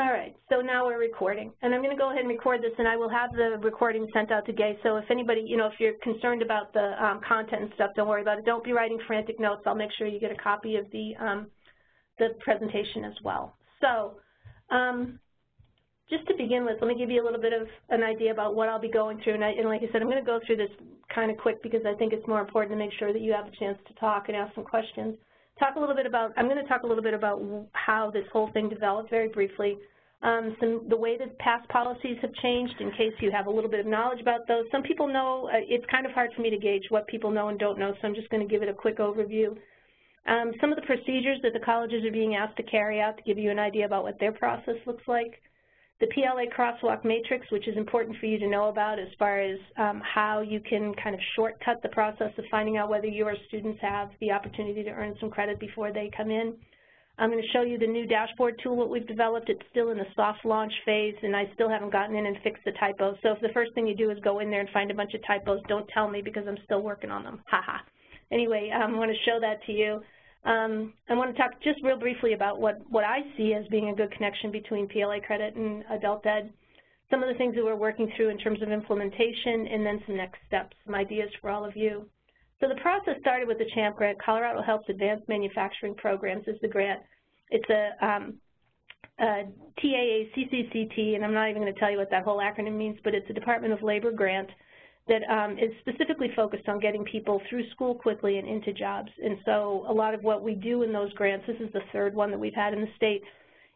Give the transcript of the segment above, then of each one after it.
All right, so now we're recording. And I'm going to go ahead and record this, and I will have the recording sent out to Gay. So if anybody, you know, if you're concerned about the um, content and stuff, don't worry about it. Don't be writing frantic notes. I'll make sure you get a copy of the, um, the presentation as well. So um, just to begin with, let me give you a little bit of an idea about what I'll be going through. And, I, and like I said, I'm going to go through this kind of quick because I think it's more important to make sure that you have a chance to talk and ask some questions talk a little bit about, I'm going to talk a little bit about how this whole thing developed very briefly. Um, some the way that past policies have changed in case you have a little bit of knowledge about those. Some people know, uh, it's kind of hard for me to gauge what people know and don't know, so I'm just going to give it a quick overview. Um, some of the procedures that the colleges are being asked to carry out to give you an idea about what their process looks like the PLA crosswalk matrix, which is important for you to know about as far as um, how you can kind of shortcut the process of finding out whether your students have the opportunity to earn some credit before they come in. I'm going to show you the new dashboard tool that we've developed. It's still in the soft launch phase, and I still haven't gotten in and fixed the typos. So if the first thing you do is go in there and find a bunch of typos, don't tell me because I'm still working on them. Ha ha. Anyway, um, I want to show that to you. Um, I want to talk just real briefly about what, what I see as being a good connection between PLA credit and adult ed, some of the things that we're working through in terms of implementation, and then some next steps, some ideas for all of you. So the process started with the CHAMP grant. Colorado Helps Advanced Manufacturing Programs is the grant. It's a, um, a TAA CCCT, and I'm not even going to tell you what that whole acronym means, but it's a Department of Labor grant that um, is specifically focused on getting people through school quickly and into jobs. And so a lot of what we do in those grants, this is the third one that we've had in the state,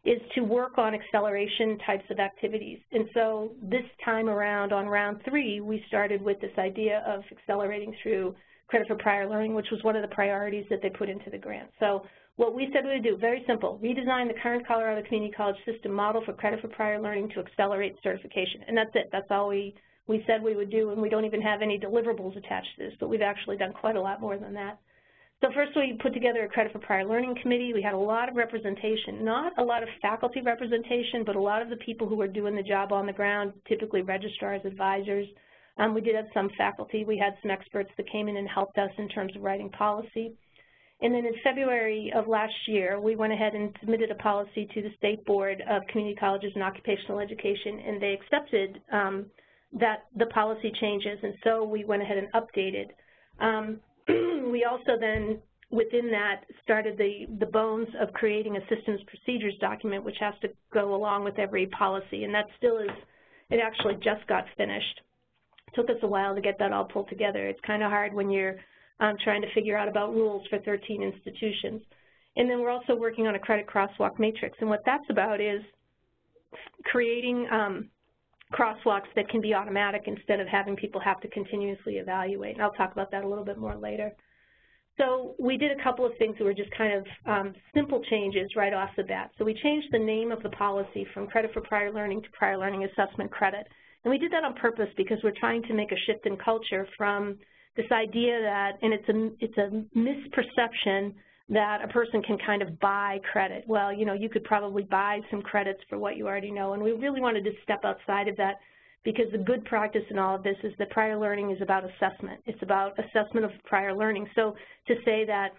is to work on acceleration types of activities. And so this time around, on round three, we started with this idea of accelerating through credit for prior learning, which was one of the priorities that they put into the grant. So what we said we would do, very simple, redesign the current Colorado Community College system model for credit for prior learning to accelerate certification. And that's it. That's all we we said we would do, and we don't even have any deliverables attached to this, but we've actually done quite a lot more than that. So first we put together a credit for prior learning committee. We had a lot of representation, not a lot of faculty representation, but a lot of the people who were doing the job on the ground, typically registrars, advisors. Um, we did have some faculty. We had some experts that came in and helped us in terms of writing policy. And then in February of last year, we went ahead and submitted a policy to the State Board of Community Colleges and Occupational Education, and they accepted um, that the policy changes, and so we went ahead and updated. Um, we also then, within that, started the, the bones of creating a systems procedures document, which has to go along with every policy, and that still is, it actually just got finished. It took us a while to get that all pulled together. It's kind of hard when you're um, trying to figure out about rules for 13 institutions. And then we're also working on a credit crosswalk matrix, and what that's about is creating um, crosswalks that can be automatic instead of having people have to continuously evaluate. And I'll talk about that a little bit more later. So we did a couple of things that were just kind of um, simple changes right off the bat. So we changed the name of the policy from credit for prior learning to prior learning assessment credit. And we did that on purpose because we're trying to make a shift in culture from this idea that, and it's a, it's a misperception that a person can kind of buy credit. Well, you know, you could probably buy some credits for what you already know, and we really wanted to step outside of that because the good practice in all of this is that prior learning is about assessment. It's about assessment of prior learning. So to say that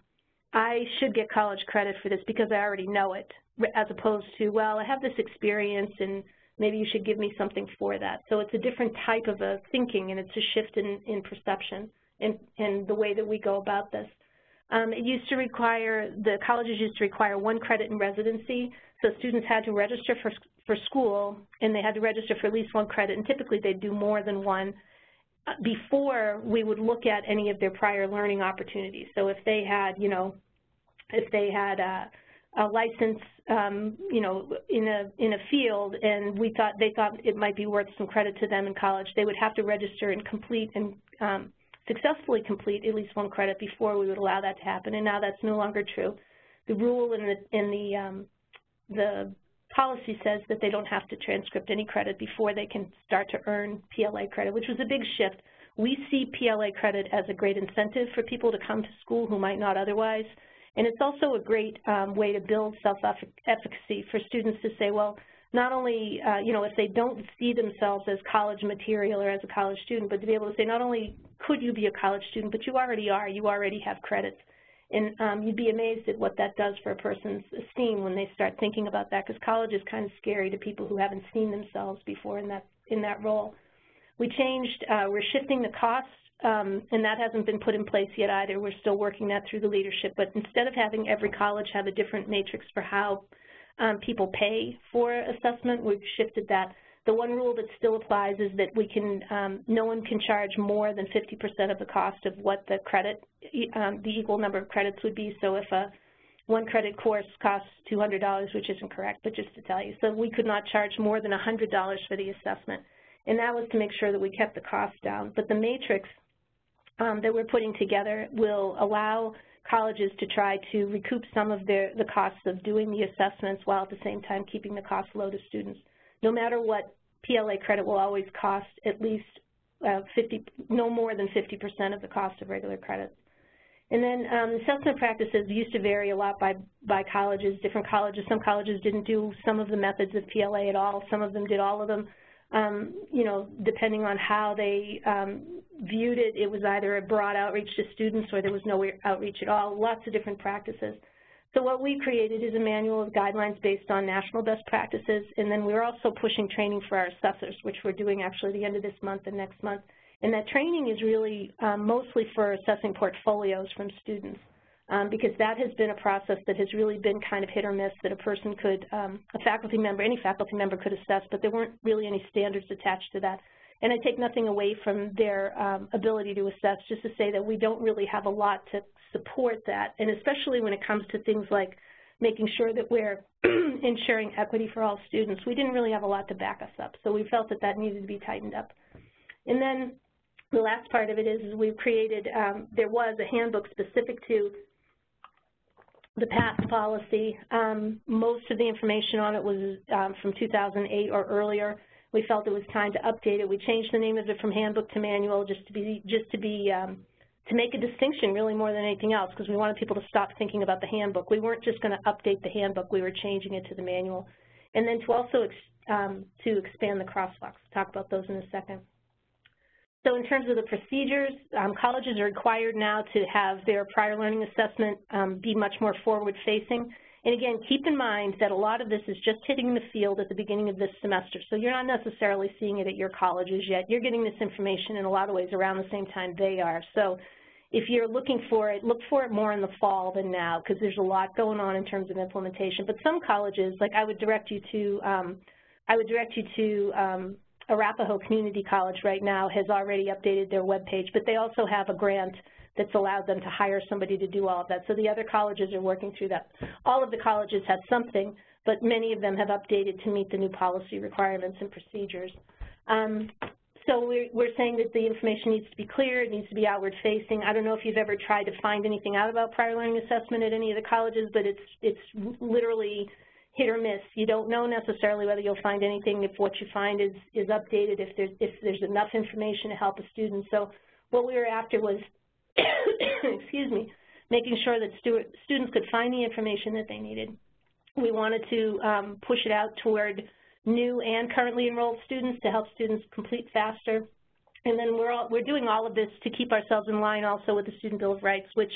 I should get college credit for this because I already know it, as opposed to, well, I have this experience and maybe you should give me something for that. So it's a different type of a thinking and it's a shift in, in perception and, and the way that we go about this. Um, it used to require, the colleges used to require one credit in residency, so students had to register for, for school and they had to register for at least one credit, and typically they'd do more than one uh, before we would look at any of their prior learning opportunities. So if they had, you know, if they had a, a license, um, you know, in a in a field, and we thought they thought it might be worth some credit to them in college, they would have to register and complete and um, successfully complete at least one credit before we would allow that to happen, and now that's no longer true. The rule in the, in the, um, the policy says that they don't have to transcript any credit before they can start to earn PLA credit, which was a big shift. We see PLA credit as a great incentive for people to come to school who might not otherwise, and it's also a great um, way to build self-efficacy for students to say, well, not only, uh, you know, if they don't see themselves as college material or as a college student, but to be able to say not only could you be a college student, but you already are, you already have credits. And um, you'd be amazed at what that does for a person's esteem when they start thinking about that, because college is kind of scary to people who haven't seen themselves before in that in that role. We changed, uh, we're shifting the cost, um, and that hasn't been put in place yet either. We're still working that through the leadership, but instead of having every college have a different matrix for how people pay for assessment, we've shifted that the one rule that still applies is that we can, um, no one can charge more than 50% of the cost of what the credit, um, the equal number of credits would be. So if a one credit course costs $200, which isn't correct, but just to tell you, so we could not charge more than $100 for the assessment. And that was to make sure that we kept the cost down. But the matrix um, that we're putting together will allow colleges to try to recoup some of their, the costs of doing the assessments while at the same time keeping the cost low to students. No matter what, PLA credit will always cost at least uh, 50, no more than 50% of the cost of regular credits. And then um, assessment practices used to vary a lot by, by colleges, different colleges. Some colleges didn't do some of the methods of PLA at all. Some of them did all of them. Um, you know, depending on how they um, viewed it, it was either a broad outreach to students or there was no outreach at all, lots of different practices. So what we created is a manual of guidelines based on national best practices, and then we're also pushing training for our assessors, which we're doing actually the end of this month and next month. And that training is really um, mostly for assessing portfolios from students, um, because that has been a process that has really been kind of hit or miss that a person could, um, a faculty member, any faculty member could assess, but there weren't really any standards attached to that. And I take nothing away from their um, ability to assess, just to say that we don't really have a lot to support that, and especially when it comes to things like making sure that we're ensuring equity for all students. We didn't really have a lot to back us up, so we felt that that needed to be tightened up. And then the last part of it is, is we've created, um, there was a handbook specific to the PASS policy. Um, most of the information on it was um, from 2008 or earlier. We felt it was time to update it. We changed the name of it from handbook to manual just to be, just to be um, to make a distinction really more than anything else because we wanted people to stop thinking about the handbook. We weren't just going to update the handbook, we were changing it to the manual. And then to also ex um, to expand the crosswalks. talk about those in a second. So in terms of the procedures, um, colleges are required now to have their prior learning assessment um, be much more forward-facing. And again, keep in mind that a lot of this is just hitting the field at the beginning of this semester. So you're not necessarily seeing it at your colleges yet. You're getting this information in a lot of ways around the same time they are. So if you're looking for it, look for it more in the fall than now because there's a lot going on in terms of implementation. But some colleges, like I would direct you to, um, I would direct you to um, Arapahoe Community College right now has already updated their web page, but they also have a grant that's allowed them to hire somebody to do all of that. So the other colleges are working through that. All of the colleges have something, but many of them have updated to meet the new policy requirements and procedures. Um, so we're, we're saying that the information needs to be clear, it needs to be outward facing. I don't know if you've ever tried to find anything out about prior learning assessment at any of the colleges, but it's, it's literally hit or miss. You don't know necessarily whether you'll find anything if what you find is, is updated, if there's, if there's enough information to help a student. So what we were after was, excuse me, making sure that stu students could find the information that they needed. We wanted to um, push it out toward new and currently enrolled students to help students complete faster. And then we're, all, we're doing all of this to keep ourselves in line also with the Student Bill of Rights, which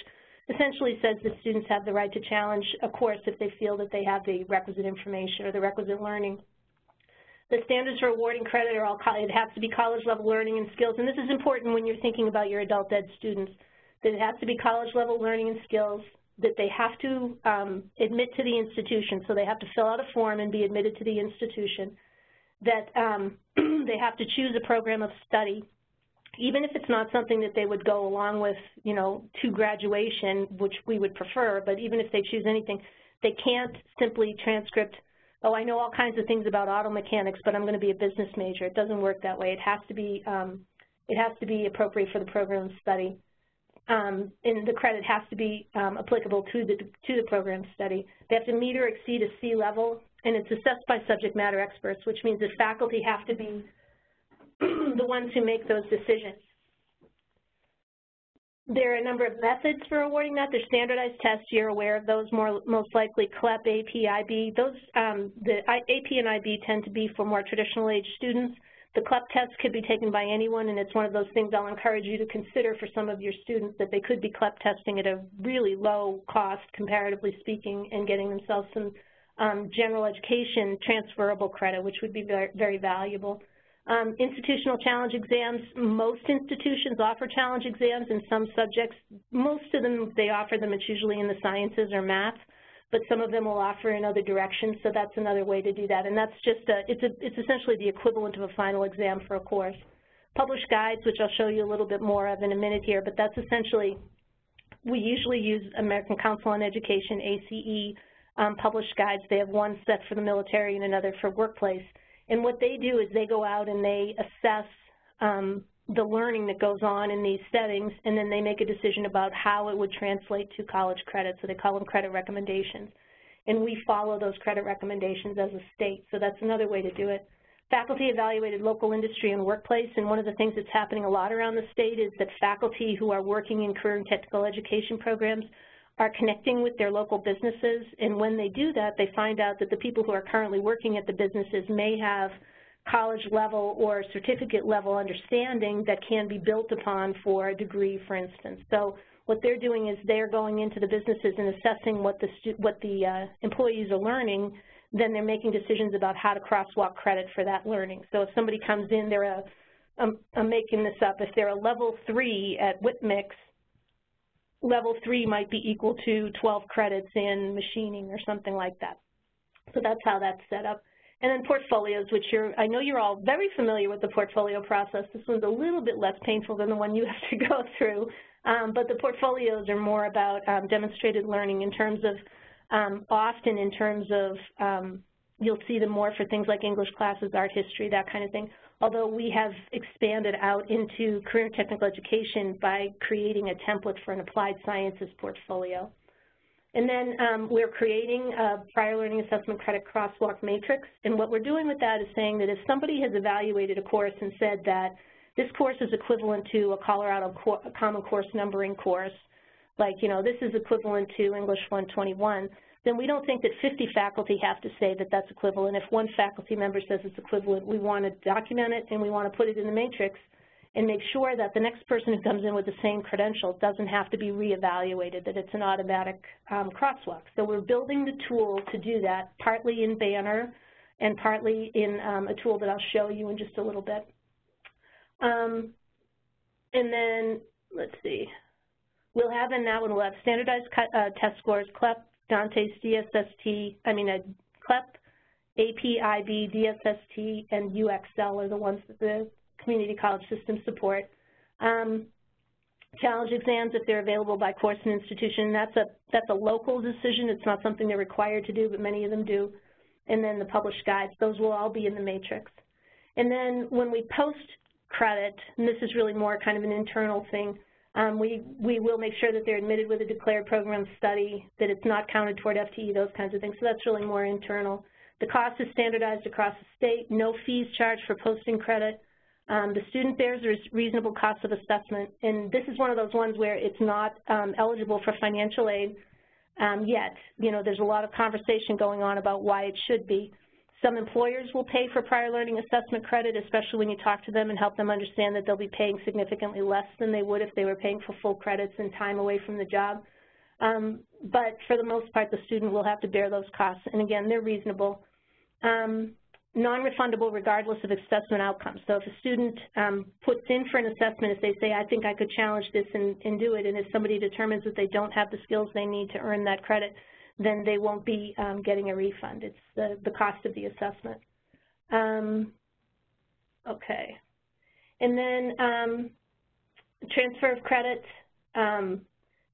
essentially says that students have the right to challenge a course if they feel that they have the requisite information or the requisite learning. The standards for awarding credit are all, it has to be college level learning and skills, and this is important when you're thinking about your adult ed students, that it has to be college level learning and skills, that they have to um, admit to the institution, so they have to fill out a form and be admitted to the institution, that um, they have to choose a program of study, even if it's not something that they would go along with, you know, to graduation, which we would prefer, but even if they choose anything, they can't simply transcript, oh, I know all kinds of things about auto mechanics, but I'm going to be a business major. It doesn't work that way. It has to be, um, it has to be appropriate for the program of study um, and the credit has to be um, applicable to the, to the program study. They have to meet or exceed a C level, and it's assessed by subject matter experts, which means that faculty have to be the ones who make those decisions. There are a number of methods for awarding that. There's standardized tests. You're aware of those more most likely CLEP, AP, IB. Those, um, the AP and IB tend to be for more traditional age students. The CLEP test could be taken by anyone, and it's one of those things I'll encourage you to consider for some of your students that they could be CLEP testing at a really low cost, comparatively speaking, and getting themselves some um, general education transferable credit, which would be very, very valuable. Um, institutional challenge exams, most institutions offer challenge exams in some subjects. Most of them, they offer them, it's usually in the sciences or math but some of them will offer in other directions, so that's another way to do that. And that's just a, it's, a, it's essentially the equivalent of a final exam for a course. Published guides, which I'll show you a little bit more of in a minute here, but that's essentially, we usually use American Council on Education, ACE, um, published guides. They have one set for the military and another for workplace. And what they do is they go out and they assess um, the learning that goes on in these settings, and then they make a decision about how it would translate to college credit, so they call them credit recommendations. And we follow those credit recommendations as a state, so that's another way to do it. Faculty evaluated local industry and workplace, and one of the things that's happening a lot around the state is that faculty who are working in career and technical education programs are connecting with their local businesses, and when they do that, they find out that the people who are currently working at the businesses may have college level or certificate level understanding that can be built upon for a degree, for instance. So what they're doing is they're going into the businesses and assessing what the, what the uh, employees are learning, then they're making decisions about how to crosswalk credit for that learning. So if somebody comes in, they're a, I'm, I'm making this up, if they're a level three at Whip Mix, level three might be equal to 12 credits in machining or something like that. So that's how that's set up. And then portfolios, which you're, I know you're all very familiar with the portfolio process. This one's a little bit less painful than the one you have to go through. Um, but the portfolios are more about um, demonstrated learning in terms of, um, often in terms of, um, you'll see them more for things like English classes, art history, that kind of thing. Although we have expanded out into career technical education by creating a template for an applied sciences portfolio. And then um, we're creating a prior learning assessment credit crosswalk matrix. And what we're doing with that is saying that if somebody has evaluated a course and said that this course is equivalent to a Colorado a Common Course numbering course, like, you know, this is equivalent to English 121, then we don't think that 50 faculty have to say that that's equivalent. If one faculty member says it's equivalent, we want to document it and we want to put it in the matrix and make sure that the next person who comes in with the same credential doesn't have to be reevaluated, that it's an automatic um, crosswalk. So we're building the tool to do that, partly in Banner and partly in um, a tool that I'll show you in just a little bit. Um, and then, let's see, we'll have in that one, we'll have standardized uh, test scores, CLEP, DANTES DSST, I mean, uh, CLEP, APIB, DSST, and UExcel are the ones that the community college system support. Um, challenge exams, if they're available by course and institution, that's a, that's a local decision. It's not something they're required to do, but many of them do. And then the published guides, those will all be in the matrix. And then when we post credit, and this is really more kind of an internal thing, um, we, we will make sure that they're admitted with a declared program study, that it's not counted toward FTE, those kinds of things. So that's really more internal. The cost is standardized across the state, no fees charged for posting credit. Um, the student bears a reasonable cost of assessment, and this is one of those ones where it's not um, eligible for financial aid um, yet. You know, there's a lot of conversation going on about why it should be. Some employers will pay for prior learning assessment credit, especially when you talk to them and help them understand that they'll be paying significantly less than they would if they were paying for full credits and time away from the job. Um, but for the most part, the student will have to bear those costs, and again, they're reasonable. Um, non-refundable regardless of assessment outcomes. So if a student um, puts in for an assessment, if they say, I think I could challenge this and, and, do it, and if somebody determines that they don't have the skills they need to earn that credit, then they won't be um, getting a refund. It's the, the cost of the assessment. Um, okay. And then um, transfer of credit. Um,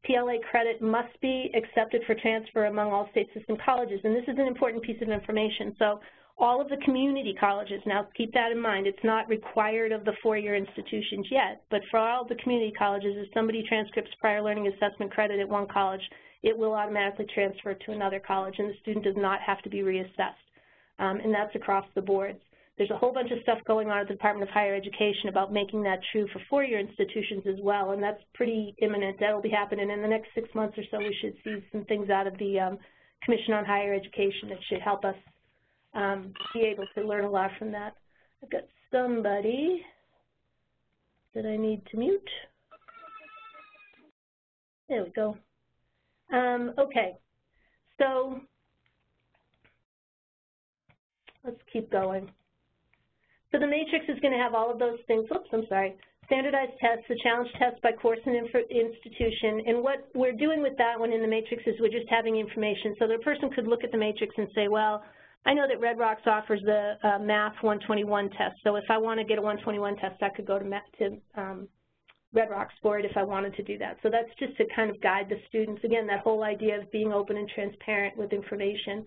PLA credit must be accepted for transfer among all state system colleges, and this is an important piece of information. So all of the community colleges, now keep that in mind, it's not required of the four-year institutions yet, but for all the community colleges, if somebody transcripts prior learning assessment credit at one college, it will automatically transfer to another college, and the student does not have to be reassessed. Um, and that's across the boards. There's a whole bunch of stuff going on at the Department of Higher Education about making that true for four-year institutions as well, and that's pretty imminent. That'll be happening in the next six months or so. We should see some things out of the um, Commission on Higher Education that should help us um, be able to learn a lot from that. I've got somebody that I need to mute. There we go. Um, okay, so let's keep going. So the matrix is going to have all of those things. Oops, I'm sorry. Standardized tests, the challenge test by course and institution. And what we're doing with that one in the matrix is we're just having information. So the person could look at the matrix and say, well, I know that Red Rocks offers the uh, Math 121 test. So if I want to get a 121 test, I could go to, to um, Red Rocks for it if I wanted to do that. So that's just to kind of guide the students. Again, that whole idea of being open and transparent with information.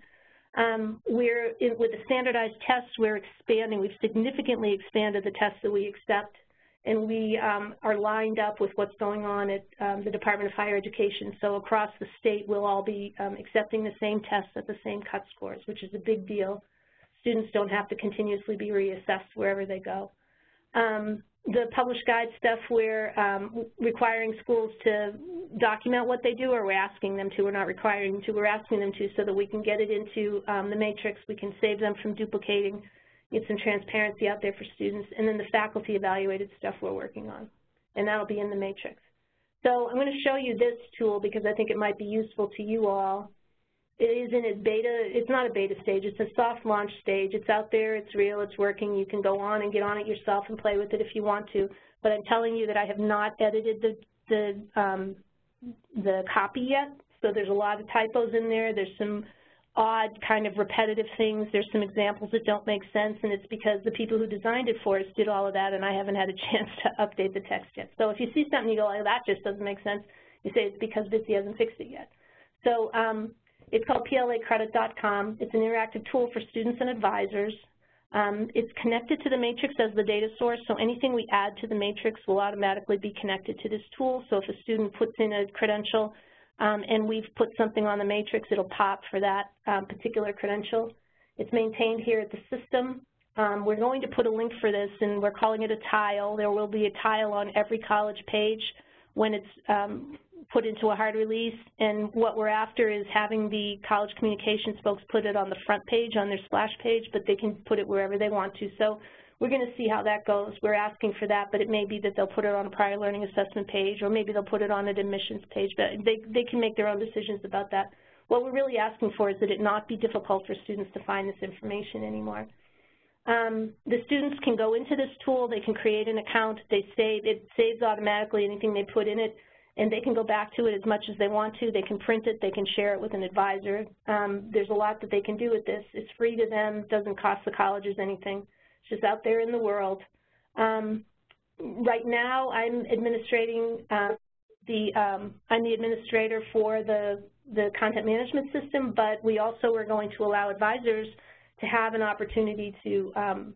Um, we're, in, with the standardized tests, we're expanding. We've significantly expanded the tests that we accept, and we um, are lined up with what's going on at um, the Department of Higher Education. So across the state, we'll all be um, accepting the same tests at the same cut scores, which is a big deal. Students don't have to continuously be reassessed wherever they go. Um, the published guide stuff, we're um, requiring schools to document what they do, or we're asking them to. We're not requiring them to. We're asking them to so that we can get it into um, the matrix. We can save them from duplicating, get some transparency out there for students, and then the faculty evaluated stuff we're working on, and that'll be in the matrix. So I'm going to show you this tool because I think it might be useful to you all it is in its beta, it's not a beta stage, it's a soft launch stage. It's out there, it's real, it's working. You can go on and get on it yourself and play with it if you want to. But I'm telling you that I have not edited the, the, um, the copy yet. So there's a lot of typos in there. There's some odd kind of repetitive things. There's some examples that don't make sense, and it's because the people who designed it for us did all of that, and I haven't had a chance to update the text yet. So if you see something you go, oh, that just doesn't make sense, you say it's because Bitsy hasn't fixed it yet. So um, it's called placredit.com. It's an interactive tool for students and advisors. Um, it's connected to the matrix as the data source, so anything we add to the matrix will automatically be connected to this tool. So if a student puts in a credential and we've put something on the matrix, it'll pop for that um, particular credential. It's maintained here at the system. Um, we're going to put a link for this, and we're calling it a tile. There will be a tile on every college page when it's um, put into a hard release, and what we're after is having the college communications folks put it on the front page, on their splash page, but they can put it wherever they want to. So we're going to see how that goes. We're asking for that, but it may be that they'll put it on a prior learning assessment page, or maybe they'll put it on an admissions page, but they, they can make their own decisions about that. What we're really asking for is that it not be difficult for students to find this information anymore. Um, the students can go into this tool, they can create an account, they save, it saves automatically anything they put in it and they can go back to it as much as they want to. They can print it. They can share it with an advisor. Um, there's a lot that they can do with this. It's free to them. doesn't cost the colleges anything. Just out there in the world. Um, right now, I'm administrating uh, the um, I'm the administrator for the the content management system, but we also are going to allow advisors to have an opportunity to um,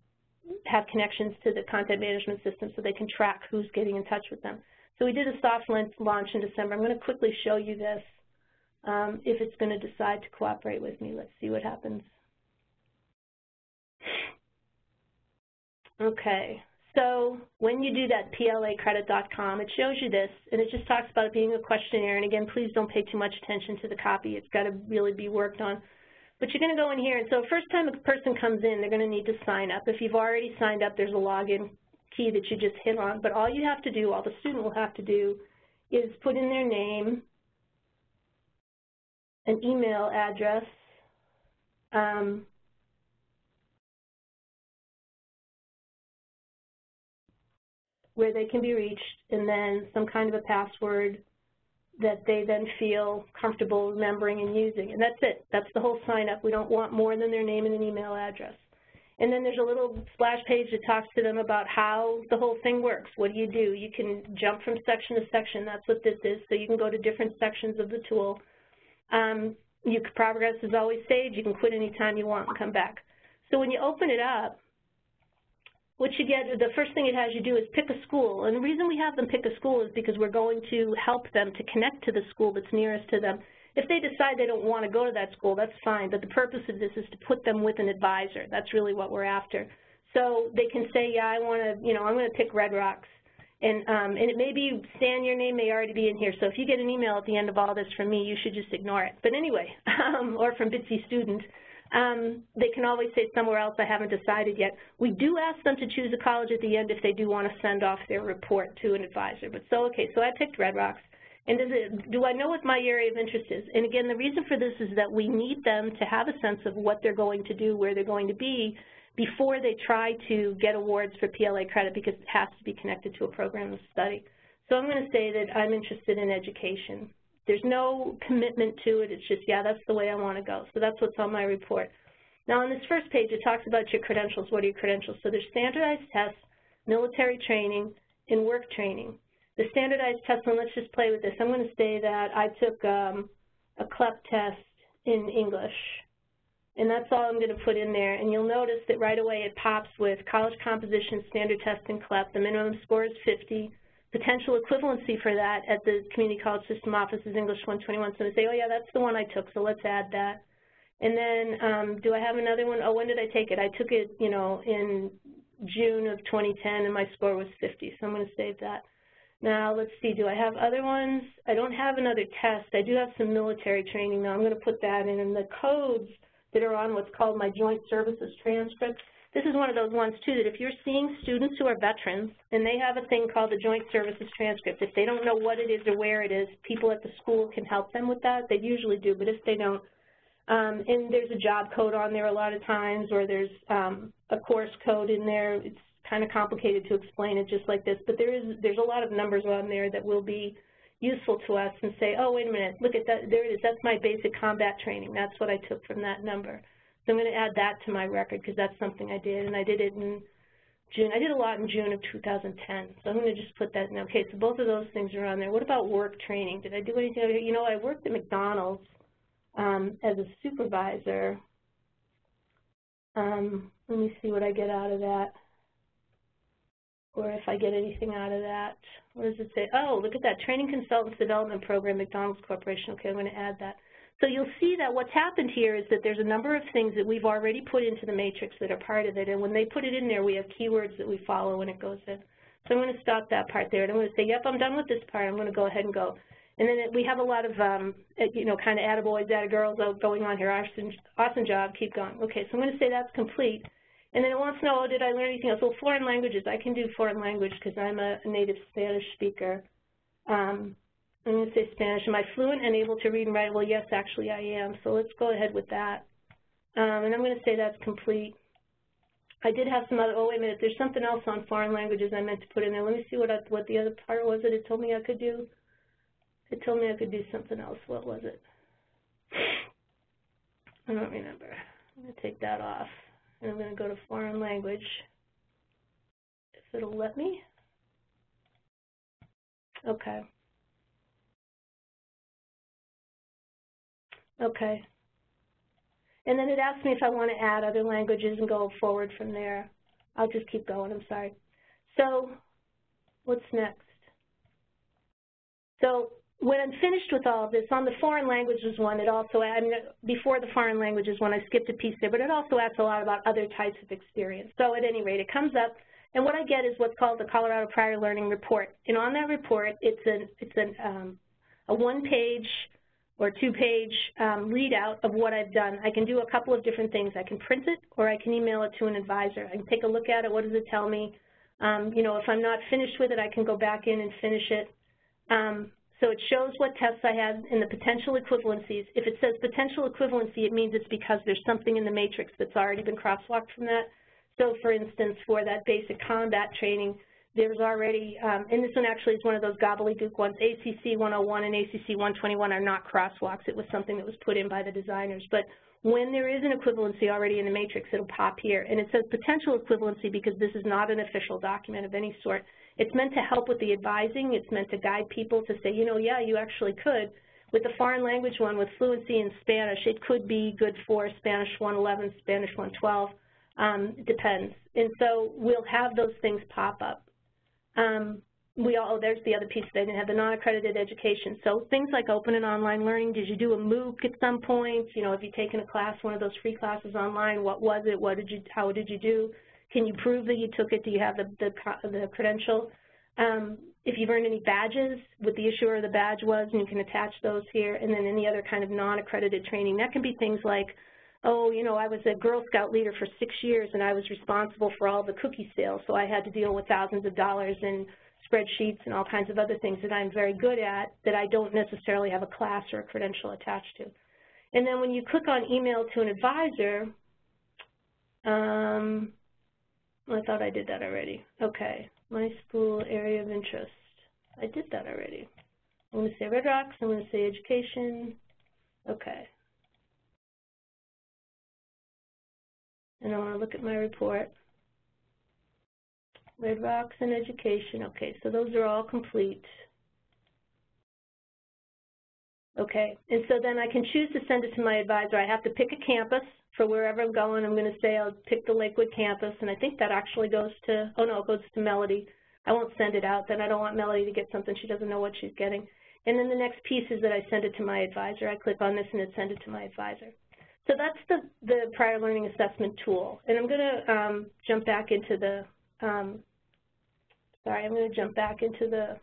have connections to the content management system so they can track who's getting in touch with them. So we did a soft launch in December. I'm going to quickly show you this um, if it's going to decide to cooperate with me. Let's see what happens. Okay, so when you do that placredit.com, it shows you this, and it just talks about it being a questionnaire. And again, please don't pay too much attention to the copy. It's got to really be worked on. But you're going to go in here, and so first time a person comes in, they're going to need to sign up. If you've already signed up, there's a login key that you just hit on. But all you have to do, all the student will have to do, is put in their name, an email address, um, where they can be reached, and then some kind of a password that they then feel comfortable remembering and using. And that's it. That's the whole sign up. We don't want more than their name and an email address. And then there's a little splash page that talks to them about how the whole thing works. What do you do? You can jump from section to section. That's what this is. So you can go to different sections of the tool. Um, you, progress is always saved. You can quit anytime you want and come back. So when you open it up, what you get, the first thing it has you do is pick a school. And the reason we have them pick a school is because we're going to help them to connect to the school that's nearest to them if they decide they don't want to go to that school, that's fine, but the purpose of this is to put them with an advisor. That's really what we're after. So they can say, yeah, I want to, you know, I'm going to pick Red Rocks. And, um, and it may be, Stan, your name may already be in here, so if you get an email at the end of all this from me, you should just ignore it. But anyway, um, or from Bitsy Student, um, they can always say somewhere else, I haven't decided yet. We do ask them to choose a college at the end if they do want to send off their report to an advisor. But so, okay, so I picked Red Rocks. And it, do I know what my area of interest is? And again, the reason for this is that we need them to have a sense of what they're going to do, where they're going to be, before they try to get awards for PLA credit because it has to be connected to a program of study. So I'm going to say that I'm interested in education. There's no commitment to it. It's just, yeah, that's the way I want to go. So that's what's on my report. Now on this first page, it talks about your credentials. What are your credentials? So there's standardized tests, military training, and work training. The standardized test one, let's just play with this. I'm going to say that I took um, a CLEP test in English. And that's all I'm going to put in there. And you'll notice that right away it pops with college composition, standard test, and CLEP. The minimum score is 50 potential equivalency for that at the Community College System office is English 121. So they say, oh yeah, that's the one I took, so let's add that. And then um, do I have another one? Oh, when did I take it? I took it, you know, in June of 2010, and my score was 50, so I'm going to save that. Now, let's see, do I have other ones? I don't have another test. I do have some military training, though. I'm going to put that in. And the codes that are on what's called my joint services transcript, this is one of those ones, too, that if you're seeing students who are veterans and they have a thing called the Joint Services Transcript, if they don't know what it is or where it is, people at the school can help them with that. They usually do, but if they don't, um, and there's a job code on there a lot of times, or there's um, a course code in there. It's kind of complicated to explain it just like this, but there is there's a lot of numbers on there that will be useful to us and say, oh, wait a minute, look at that, there it is, that's my basic combat training. That's what I took from that number. So I'm going to add that to my record because that's something I did, and I did it in June. I did a lot in June of 2010, so I'm going to just put that in. Okay, so both of those things are on there. What about work training? Did I do anything? You know, I worked at McDonald's um, as a supervisor. Um, let me see what I get out of that, or if I get anything out of that. What does it say? Oh, look at that, Training Consultants Development Program, McDonald's Corporation. Okay, I'm going to add that. So you'll see that what's happened here is that there's a number of things that we've already put into the matrix that are part of it, and when they put it in there, we have keywords that we follow when it goes in. So I'm going to stop that part there, and I'm going to say, yep, I'm done with this part. I'm going to go ahead and go. And then we have a lot of, um, you know, kind of attaboys, attagirls going on here. Awesome, awesome job. Keep going. Okay, so I'm going to say that's complete. And then it wants to know, oh, did I learn anything else? Well, foreign languages. I can do foreign language because I'm a native Spanish speaker. Um, I'm going to say Spanish. Am I fluent and able to read and write? Well, yes, actually I am. So let's go ahead with that. Um, and I'm going to say that's complete. I did have some other, oh, wait a minute, there's something else on foreign languages I meant to put in there. Let me see what, I, what the other part was that it told me I could do. It told me I could do something else. What was it? I don't remember. I'm going to take that off. And I'm going to go to foreign language, if it'll let me. Okay. Okay. And then it asks me if I want to add other languages and go forward from there. I'll just keep going, I'm sorry. So what's next? So when I'm finished with all of this, on the foreign languages one, it also, I mean, before the foreign languages one, I skipped a piece there, but it also asks a lot about other types of experience. So at any rate, it comes up, and what I get is what's called the Colorado Prior Learning Report. And on that report, it's, an, it's an, um, a one-page or two-page um, readout of what I've done. I can do a couple of different things. I can print it or I can email it to an advisor. I can take a look at it. What does it tell me? Um, you know, if I'm not finished with it, I can go back in and finish it. Um, so it shows what tests I had and the potential equivalencies. If it says potential equivalency, it means it's because there's something in the matrix that's already been crosswalked from that. So for instance, for that basic combat training, there's already, um, and this one actually is one of those gobbledygook ones, ACC 101 and ACC 121 are not crosswalks. It was something that was put in by the designers. But when there is an equivalency already in the matrix, it'll pop here. And it says potential equivalency because this is not an official document of any sort. It's meant to help with the advising. It's meant to guide people to say, you know, yeah, you actually could. With the foreign language one, with fluency in Spanish, it could be good for Spanish 111, Spanish 112. Um, depends. And so we'll have those things pop up. Um, we all, oh, there's the other piece, they didn't have the non-accredited education. So things like open and online learning, did you do a MOOC at some point? You know, have you taken a class, one of those free classes online? What was it? What did you, how did you do? Can you prove that you took it? Do you have the, the, the credential? Um, if you've earned any badges, what the issuer of the badge was, and you can attach those here, and then any other kind of non-accredited training. That can be things like oh, you know, I was a Girl Scout leader for six years and I was responsible for all the cookie sales, so I had to deal with thousands of dollars in spreadsheets and all kinds of other things that I'm very good at that I don't necessarily have a class or a credential attached to. And then when you click on email to an advisor, um, I thought I did that already. Okay, my school area of interest. I did that already. I'm going to say Red Rocks, I'm going to say education. Okay. And I want to look at my report. Red Rocks and education. Okay, so those are all complete. Okay, and so then I can choose to send it to my advisor. I have to pick a campus for wherever I'm going. I'm going to say I'll pick the Lakewood campus, and I think that actually goes to, oh no, it goes to Melody. I won't send it out, then I don't want Melody to get something she doesn't know what she's getting. And then the next piece is that I send it to my advisor. I click on this and it sends it to my advisor. So that's the, the prior learning assessment tool. And I'm going to um, jump back into the, um, sorry, I'm going to jump back into the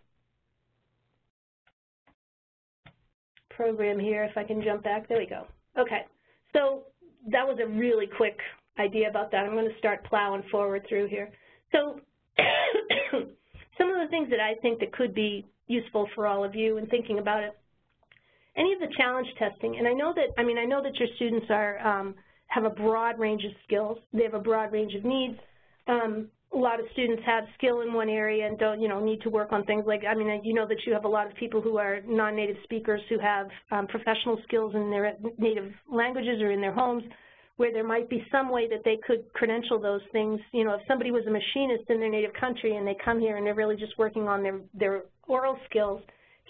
program here, if I can jump back. There we go. Okay, so that was a really quick idea about that. I'm going to start plowing forward through here. So some of the things that I think that could be useful for all of you in thinking about it, any of the challenge testing, and I know that, I mean, I know that your students are, um, have a broad range of skills. They have a broad range of needs. Um, a lot of students have skill in one area and don't, you know, need to work on things like, I mean, you know that you have a lot of people who are non-native speakers who have um, professional skills in their native languages or in their homes where there might be some way that they could credential those things. You know, if somebody was a machinist in their native country and they come here and they're really just working on their, their oral skills,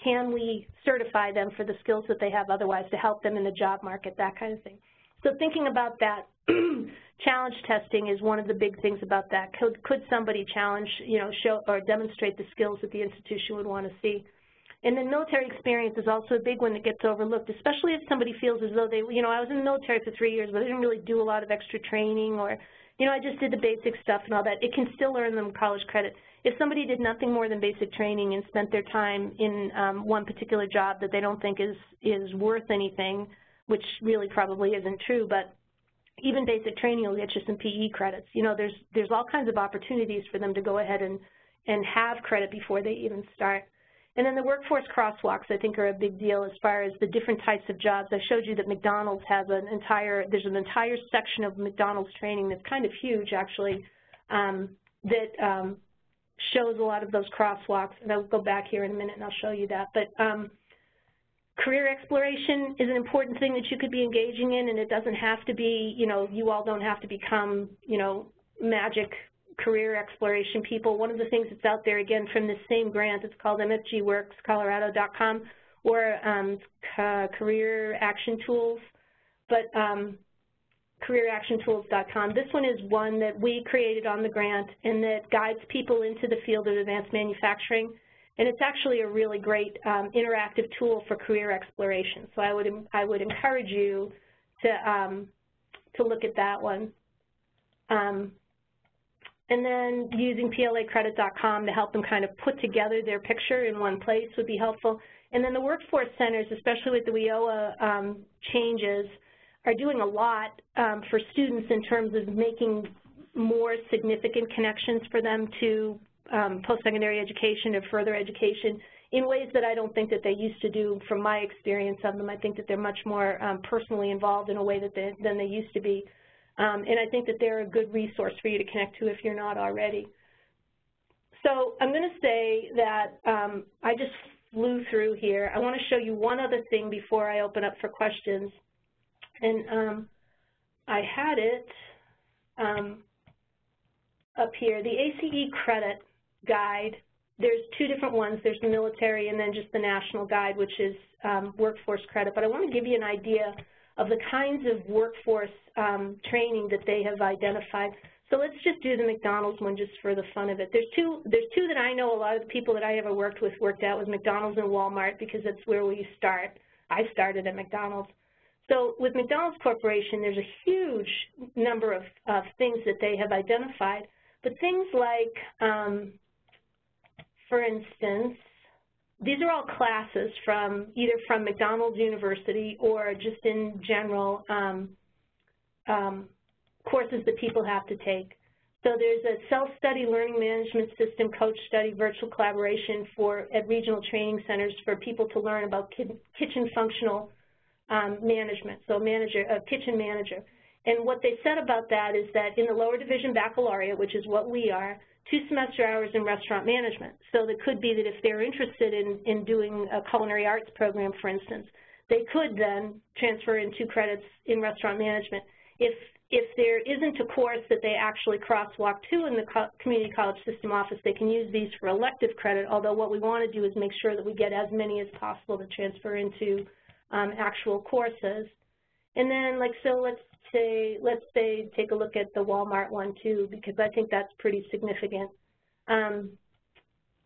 can we certify them for the skills that they have otherwise to help them in the job market, that kind of thing. So thinking about that, challenge testing is one of the big things about that. Could, could somebody challenge, you know, show or demonstrate the skills that the institution would want to see? And then military experience is also a big one that gets overlooked, especially if somebody feels as though they, you know, I was in the military for three years, but I didn't really do a lot of extra training or, you know, I just did the basic stuff and all that. It can still earn them college credit. If somebody did nothing more than basic training and spent their time in um, one particular job that they don't think is, is worth anything, which really probably isn't true, but even basic training will get you some PE credits. You know, there's there's all kinds of opportunities for them to go ahead and and have credit before they even start. And then the workforce crosswalks, I think, are a big deal as far as the different types of jobs. I showed you that McDonald's has an entire, there's an entire section of McDonald's training that's kind of huge, actually, um, that um, shows a lot of those crosswalks. And I'll go back here in a minute and I'll show you that. But um, career exploration is an important thing that you could be engaging in, and it doesn't have to be, you know, you all don't have to become, you know, magic career exploration people. One of the things that's out there, again, from the same grant, it's called mfgworkscolorado.com, or um, Career Action Tools, but um, careeractiontools.com. This one is one that we created on the grant and that guides people into the field of advanced manufacturing. And it's actually a really great um, interactive tool for career exploration. So I would, I would encourage you to, um, to look at that one. Um, and then using placredit.com to help them kind of put together their picture in one place would be helpful. And then the workforce centers, especially with the WIOA um, changes, are doing a lot um, for students in terms of making more significant connections for them to um, post-secondary education or further education in ways that I don't think that they used to do from my experience of them. I think that they're much more um, personally involved in a way that they, than they used to be. Um, and I think that they're a good resource for you to connect to if you're not already. So I'm going to say that um, I just flew through here. I want to show you one other thing before I open up for questions. And um, I had it um, up here. The ACE credit guide, there's two different ones. There's the military and then just the national guide, which is um, workforce credit. But I want to give you an idea of the kinds of workforce um, training that they have identified. So let's just do the McDonald's one just for the fun of it. There's two, there's two that I know a lot of the people that I ever worked with worked out with McDonald's and Walmart because that's where we start. I started at McDonald's. So with McDonald's Corporation, there's a huge number of, of things that they have identified. But things like, um, for instance, these are all classes from either from McDonald's University or just in general um, um, courses that people have to take. So there's a self-study learning management system, coach study, virtual collaboration for at regional training centers for people to learn about kitchen functional um, management, so manager, a kitchen manager. And what they said about that is that in the lower division baccalaureate, which is what we are, two semester hours in restaurant management. So it could be that if they're interested in, in doing a culinary arts program, for instance, they could then transfer in two credits in restaurant management. If, if there isn't a course that they actually crosswalk to in the co community college system office, they can use these for elective credit, although what we want to do is make sure that we get as many as possible to transfer into um, actual courses. And then, like, so let's say, let's say, take a look at the Walmart one too, because I think that's pretty significant. Um,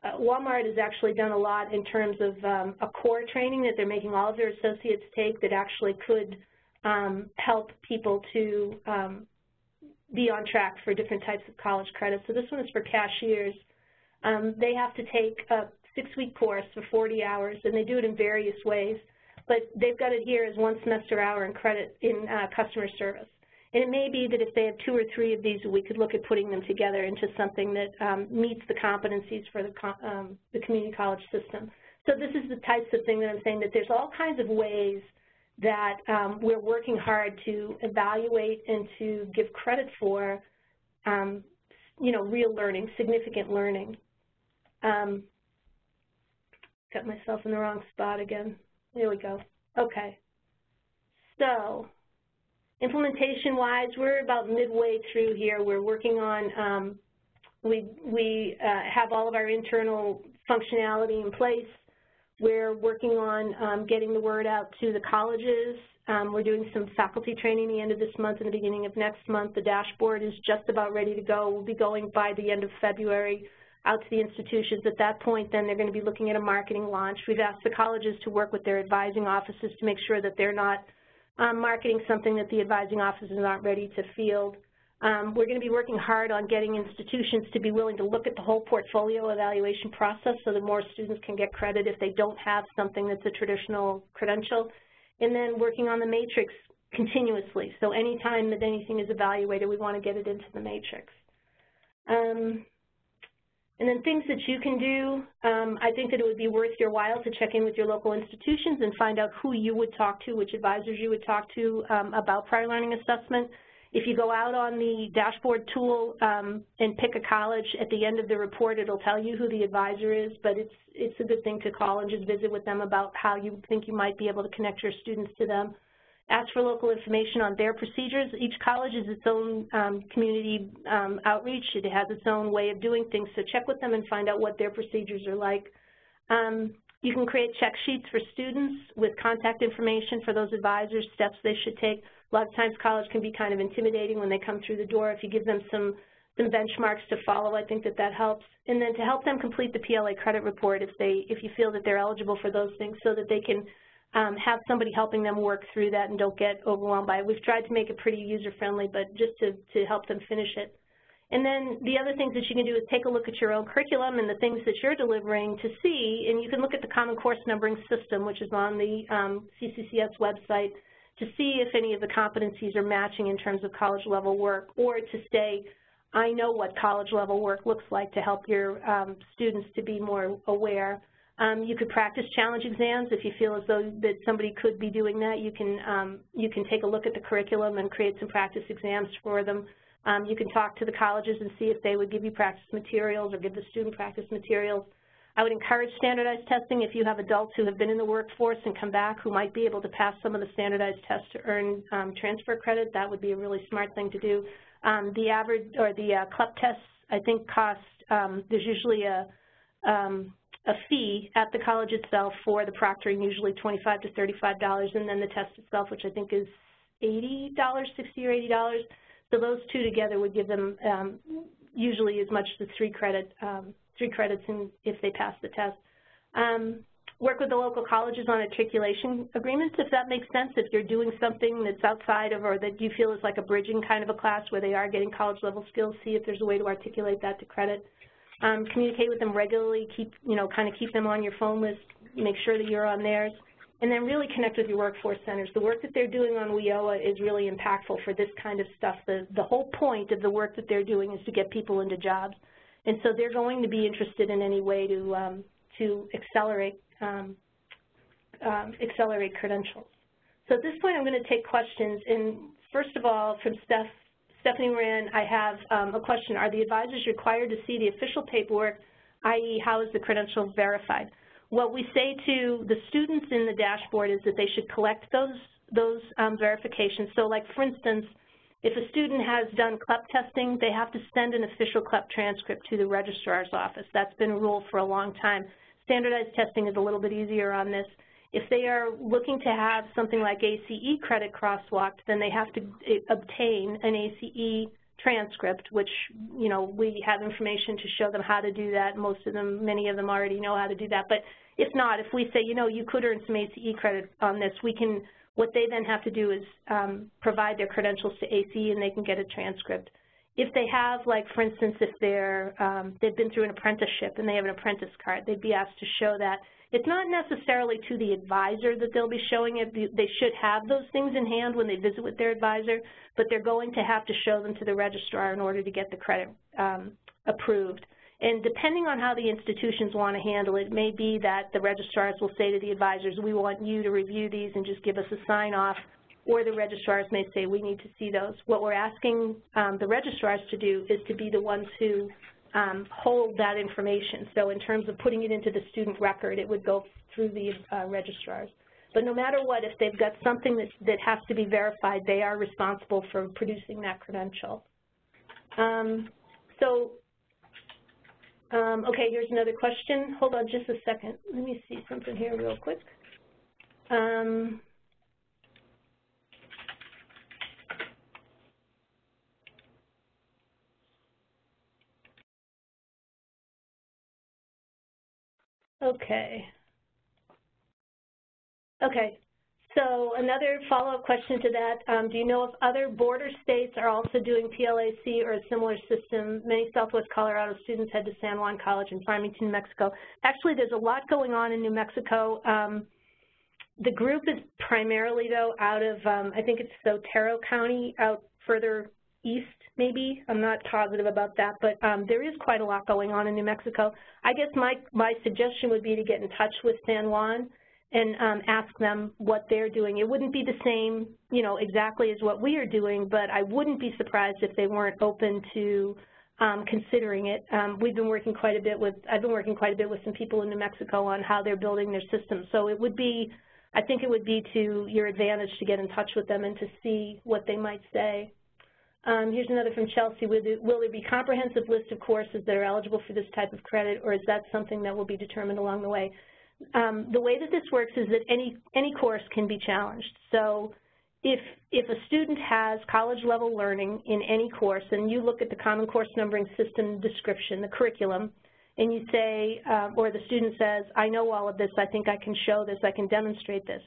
uh, Walmart has actually done a lot in terms of um, a core training that they're making all of their associates take that actually could um, help people to um, be on track for different types of college credits. So this one is for cashiers. Um, they have to take a six-week course for 40 hours, and they do it in various ways but they've got it here as one semester hour and credit in uh, customer service. And it may be that if they have two or three of these, we could look at putting them together into something that um, meets the competencies for the, um, the community college system. So this is the types of thing that I'm saying that there's all kinds of ways that um, we're working hard to evaluate and to give credit for, um, you know, real learning, significant learning. Um, got myself in the wrong spot again. There we go. Okay. So implementation-wise, we're about midway through here. We're working on, um, we, we uh, have all of our internal functionality in place. We're working on um, getting the word out to the colleges. Um, we're doing some faculty training the end of this month and the beginning of next month. The dashboard is just about ready to go. We'll be going by the end of February out to the institutions. At that point, then they're going to be looking at a marketing launch. We've asked the colleges to work with their advising offices to make sure that they're not um, marketing something that the advising offices aren't ready to field. Um, we're going to be working hard on getting institutions to be willing to look at the whole portfolio evaluation process so that more students can get credit if they don't have something that's a traditional credential. And then working on the matrix continuously. So anytime that anything is evaluated, we want to get it into the matrix. Um, and then things that you can do, um, I think that it would be worth your while to check in with your local institutions and find out who you would talk to, which advisors you would talk to um, about prior learning assessment. If you go out on the dashboard tool um, and pick a college, at the end of the report it'll tell you who the advisor is, but it's, it's a good thing to call and just visit with them about how you think you might be able to connect your students to them ask for local information on their procedures. Each college is its own um, community um, outreach. It has its own way of doing things, so check with them and find out what their procedures are like. Um, you can create check sheets for students with contact information for those advisors, steps they should take. A lot of times college can be kind of intimidating when they come through the door. If you give them some some benchmarks to follow, I think that that helps. And then to help them complete the PLA credit report if they if you feel that they're eligible for those things so that they can um, have somebody helping them work through that and don't get overwhelmed by it. We've tried to make it pretty user-friendly, but just to, to help them finish it. And then the other things that you can do is take a look at your own curriculum and the things that you're delivering to see, and you can look at the Common Course Numbering System, which is on the um, CCCS website, to see if any of the competencies are matching in terms of college-level work, or to say, I know what college-level work looks like to help your um, students to be more aware. Um, you could practice challenge exams if you feel as though that somebody could be doing that. You can um, you can take a look at the curriculum and create some practice exams for them. Um, you can talk to the colleges and see if they would give you practice materials or give the student practice materials. I would encourage standardized testing if you have adults who have been in the workforce and come back who might be able to pass some of the standardized tests to earn um, transfer credit. That would be a really smart thing to do. Um, the average or the uh, CLEP tests I think cost um, there's usually a um, a fee at the college itself for the proctoring, usually 25 to $35, and then the test itself, which I think is $80, 60 or $80. So those two together would give them um, usually as much as three credit, um, three credits in, if they pass the test. Um, work with the local colleges on articulation agreements, if that makes sense. If you're doing something that's outside of or that you feel is like a bridging kind of a class where they are getting college level skills, see if there's a way to articulate that to credit. Um, communicate with them regularly, keep, you know, kind of keep them on your phone list, make sure that you're on theirs. and then really connect with your workforce centers. The work that they're doing on WIOA is really impactful for this kind of stuff. The, the whole point of the work that they're doing is to get people into jobs. And so they're going to be interested in any way to, um, to accelerate, um, um, accelerate credentials. So at this point, I'm going to take questions. And first of all, from Steph, Stephanie Moran, I have um, a question. Are the advisors required to see the official paperwork, i.e. how is the credential verified? What we say to the students in the dashboard is that they should collect those, those um, verifications. So like for instance, if a student has done CLEP testing, they have to send an official CLEP transcript to the registrar's office. That's been a rule for a long time. Standardized testing is a little bit easier on this. If they are looking to have something like ACE credit crosswalked, then they have to eh, obtain an ACE transcript, which, you know, we have information to show them how to do that. Most of them, many of them already know how to do that. But if not, if we say, you know, you could earn some ACE credit on this, we can, what they then have to do is um, provide their credentials to ACE and they can get a transcript. If they have, like, for instance, if they're, um, they've been through an apprenticeship and they have an apprentice card, they'd be asked to show that. It's not necessarily to the advisor that they'll be showing it. They should have those things in hand when they visit with their advisor, but they're going to have to show them to the registrar in order to get the credit um, approved. And depending on how the institutions want to handle it, it may be that the registrars will say to the advisors, we want you to review these and just give us a sign-off, or the registrars may say, we need to see those. What we're asking um, the registrars to do is to be the ones who um, hold that information. So in terms of putting it into the student record, it would go through the uh, registrars. But no matter what, if they've got something that, that has to be verified, they are responsible for producing that credential. Um, so um, okay, here's another question. Hold on just a second. Let me see something here real quick. Um, okay. Okay, so another follow-up question to that, um, do you know if other border states are also doing PLAC or a similar system? Many Southwest Colorado students head to San Juan College in Farmington, New Mexico. Actually, there's a lot going on in New Mexico. Um, the group is primarily, though, out of, um, I think it's Otero County, out further east, maybe. I'm not positive about that, but um, there is quite a lot going on in New Mexico. I guess my, my suggestion would be to get in touch with San Juan and um, ask them what they're doing. It wouldn't be the same, you know, exactly as what we are doing, but I wouldn't be surprised if they weren't open to um, considering it. Um, we've been working quite a bit with, I've been working quite a bit with some people in New Mexico on how they're building their systems. So it would be, I think it would be to your advantage to get in touch with them and to see what they might say. Um, here's another from Chelsea. Will there, will there be comprehensive list of courses that are eligible for this type of credit, or is that something that will be determined along the way? um, the way that this works is that any, any course can be challenged. So if, if a student has college-level learning in any course, and you look at the Common Course Numbering System description, the curriculum, and you say, uh, or the student says, I know all of this, I think I can show this, I can demonstrate this,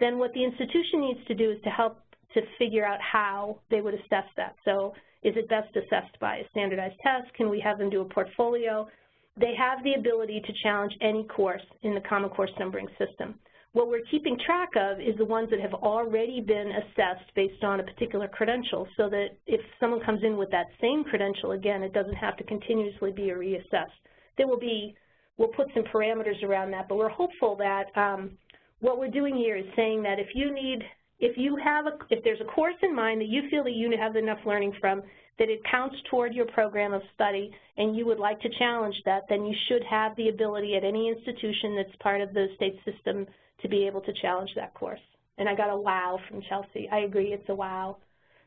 then what the institution needs to do is to help to figure out how they would assess that. So is it best assessed by a standardized test? Can we have them do a portfolio? they have the ability to challenge any course in the Common Course numbering system. What we're keeping track of is the ones that have already been assessed based on a particular credential so that if someone comes in with that same credential, again, it doesn't have to continuously be reassessed. There will be, we'll put some parameters around that, but we're hopeful that um, what we're doing here is saying that if you need, if you have, a, if there's a course in mind that you feel that you have enough learning from, that it counts toward your program of study and you would like to challenge that, then you should have the ability at any institution that's part of the state system to be able to challenge that course. And I got a wow from Chelsea. I agree, it's a wow.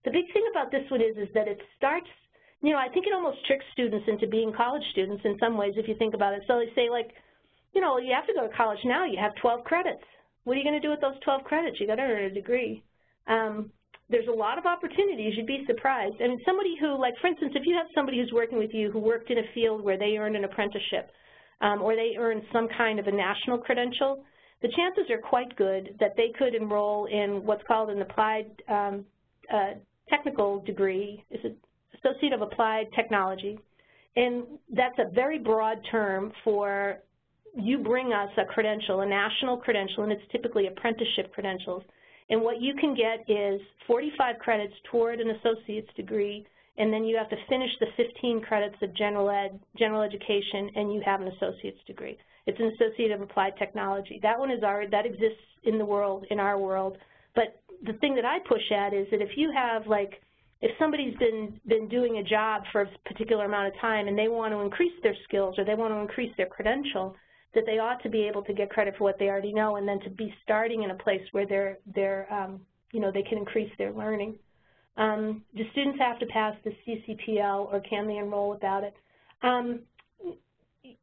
The big thing about this one is, is that it starts, you know, I think it almost tricks students into being college students in some ways if you think about it. So they say like, you know, you have to go to college now, you have 12 credits. What are you going to do with those 12 credits? You got to earn a degree. Um, there's a lot of opportunities. You'd be surprised. I mean, somebody who, like, for instance, if you have somebody who's working with you who worked in a field where they earned an apprenticeship um, or they earned some kind of a national credential, the chances are quite good that they could enroll in what's called an applied um, uh, technical degree. It's an Associate of Applied Technology? And that's a very broad term for you bring us a credential, a national credential, and it's typically apprenticeship credentials. And what you can get is 45 credits toward an associate's degree, and then you have to finish the 15 credits of general ed, general education, and you have an associate's degree. It's an associate of applied technology. That one is our, that exists in the world, in our world. But the thing that I push at is that if you have like, if somebody's been, been doing a job for a particular amount of time and they want to increase their skills or they want to increase their credential, that they ought to be able to get credit for what they already know and then to be starting in a place where they're, they're um, you know, they can increase their learning. Um, do students have to pass the CCPL or can they enroll without it? Um,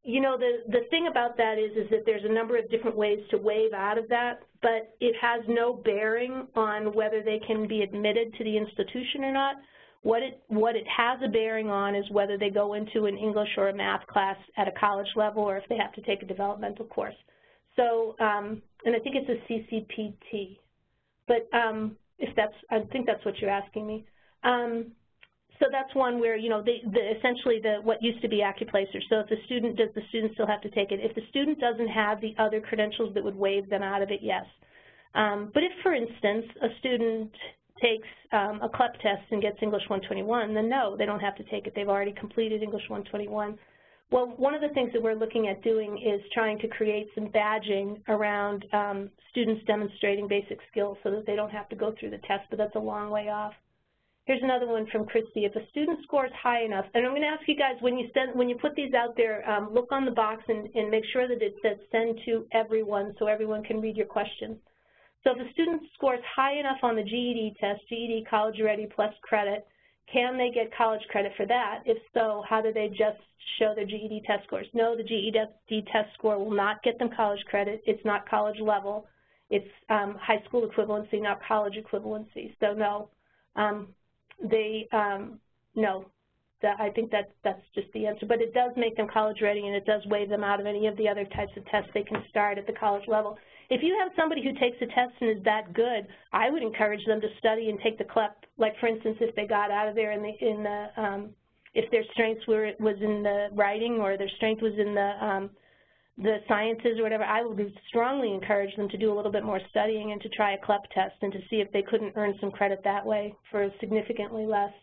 you know, the, the thing about that is, is that there's a number of different ways to waive out of that, but it has no bearing on whether they can be admitted to the institution or not. What it, what it has a bearing on is whether they go into an English or a math class at a college level or if they have to take a developmental course. So, um, and I think it's a CCPT. But um, if that's, I think that's what you're asking me. Um, so that's one where, you know, the, the, essentially the, what used to be AccuPlacer. So if the student, does the student still have to take it? If the student doesn't have the other credentials that would waive them out of it, yes. Um, but if, for instance, a student takes um, a CLEP test and gets English 121, then no, they don't have to take it. They've already completed English 121. Well, one of the things that we're looking at doing is trying to create some badging around um, students demonstrating basic skills so that they don't have to go through the test, but that's a long way off. Here's another one from Christy. If a student scores high enough, and I'm going to ask you guys when you send when you put these out there, um, look on the box and, and make sure that it says send to everyone so everyone can read your questions. So if a student scores high enough on the GED test, GED College Ready plus credit, can they get college credit for that? If so, how do they just show their GED test scores? No, the GED test score will not get them college credit. It's not college level. It's um, high school equivalency, not college equivalency. So no, um, they, um, no, I think that that's just the answer. But it does make them college ready and it does waive them out of any of the other types of tests they can start at the college level. If you have somebody who takes a test and is that good, I would encourage them to study and take the CLEP. Like for instance, if they got out of there in the, in the um, if their strengths were was in the writing or their strength was in the um, the sciences or whatever, I would strongly encourage them to do a little bit more studying and to try a CLEP test and to see if they couldn't earn some credit that way for significantly less.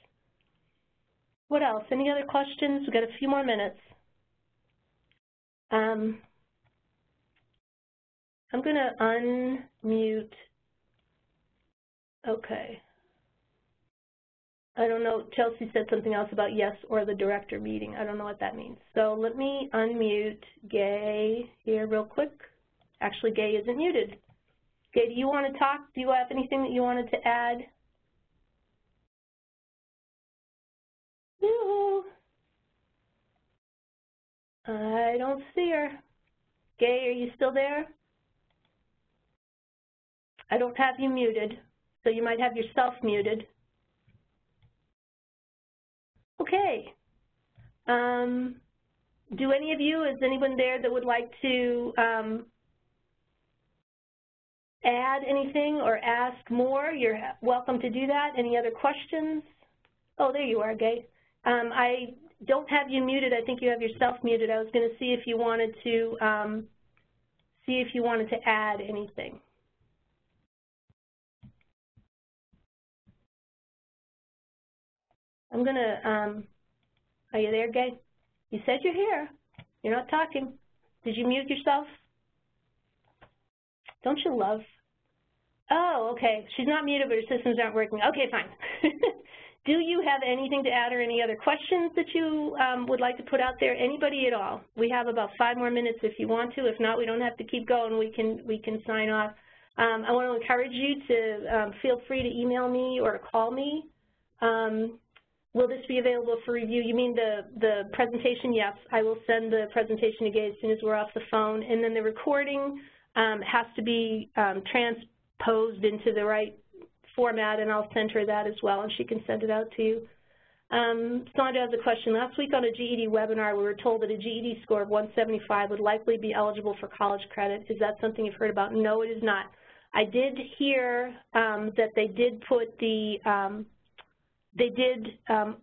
What else? Any other questions? We've got a few more minutes. Um, I'm going to unmute. Okay. I don't know, Chelsea said something else about yes or the director meeting. I don't know what that means. So let me unmute Gay here real quick. Actually, Gay isn't muted. Gay, do you want to talk? Do you have anything that you wanted to add? Yoo I don't see her. Gay, are you still there? I don't have you muted, so you might have yourself muted. Okay. Um, do any of you, is anyone there that would like to um, add anything or ask more? You're welcome to do that. Any other questions? Oh, there you are, Gay. Um, I don't have you muted. I think you have yourself muted. I was going to see if you wanted to um, see if you wanted to add anything. I'm going to, um, are you there, Gay? You said you're here. You're not talking. Did you mute yourself? Don't you love? Oh, okay. She's not muted, but her systems aren't working. Okay, fine. Do you have anything to add or any other questions that you um, would like to put out there? Anybody at all? We have about five more minutes if you want to. If not, we don't have to keep going. We can, we can sign off. Um, I want to encourage you to um, feel free to email me or call me. Um, Will this be available for review? You mean the, the presentation? Yes, I will send the presentation Gay as soon as we're off the phone. And then the recording um, has to be um, transposed into the right format, and I'll send her that as well, and she can send it out to you. Um, Sandra has a question. Last week on a GED webinar, we were told that a GED score of 175 would likely be eligible for college credit. Is that something you've heard about? No, it is not. I did hear um, that they did put the um, they did um,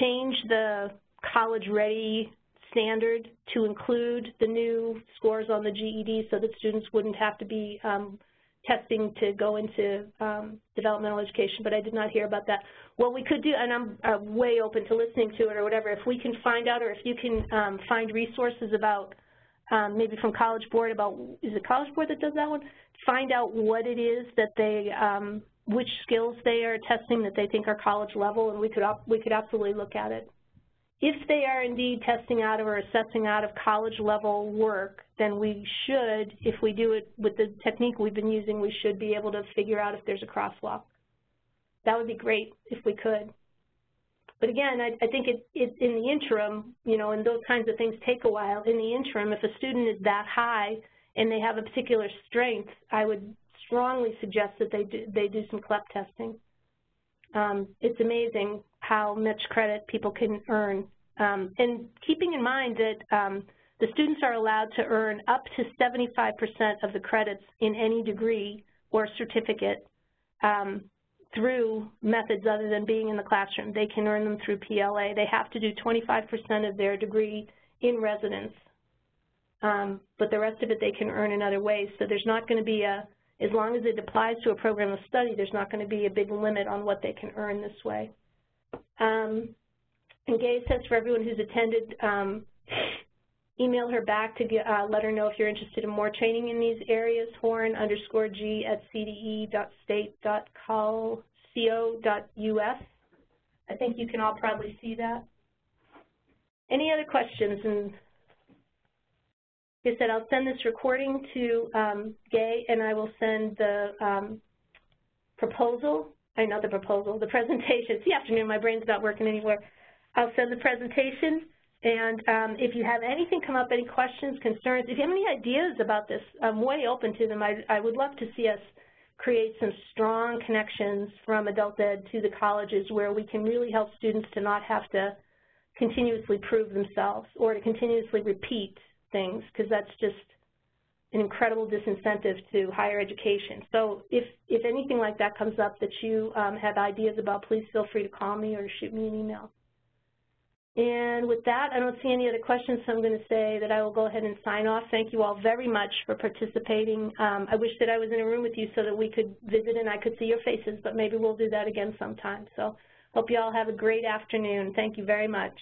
change the college ready standard to include the new scores on the GED so that students wouldn't have to be um, testing to go into um, developmental education, but I did not hear about that. What we could do, and I'm uh, way open to listening to it or whatever, if we can find out or if you can um, find resources about um, maybe from College Board about, is it College Board that does that one? Find out what it is that they, um, which skills they are testing that they think are college level, and we could, we could absolutely look at it. If they are indeed testing out of or assessing out of college level work, then we should, if we do it with the technique we've been using, we should be able to figure out if there's a crosswalk. That would be great if we could. But again, I, I think it, it, in the interim, you know, and those kinds of things take a while. In the interim, if a student is that high and they have a particular strength, I would strongly suggest that they do, they do some CLEP testing. Um, it's amazing how much credit people can earn. Um, and keeping in mind that um, the students are allowed to earn up to 75% of the credits in any degree or certificate um, through methods other than being in the classroom. They can earn them through PLA. They have to do 25% of their degree in residence, um, but the rest of it they can earn in other ways. So there's not going to be a as long as it applies to a program of study, there's not going to be a big limit on what they can earn this way. Um, and Gay says for everyone who's attended, um, email her back to get, uh, let her know if you're interested in more training in these areas, horn underscore g at cde.state.co.us. I think you can all probably see that. Any other questions? And I said, I'll send this recording to um, Gay, and I will send the um, proposal, I not the proposal, the presentation. It's the afternoon, my brain's not working anywhere. I'll send the presentation, and um, if you have anything come up, any questions, concerns, if you have any ideas about this, I'm way open to them. I, I would love to see us create some strong connections from adult ed to the colleges where we can really help students to not have to continuously prove themselves or to continuously repeat things because that's just an incredible disincentive to higher education. So if, if anything like that comes up that you um, have ideas about, please feel free to call me or shoot me an email. And with that, I don't see any other questions, so I'm going to say that I will go ahead and sign off. Thank you all very much for participating. Um, I wish that I was in a room with you so that we could visit and I could see your faces, but maybe we'll do that again sometime. So hope you all have a great afternoon. Thank you very much.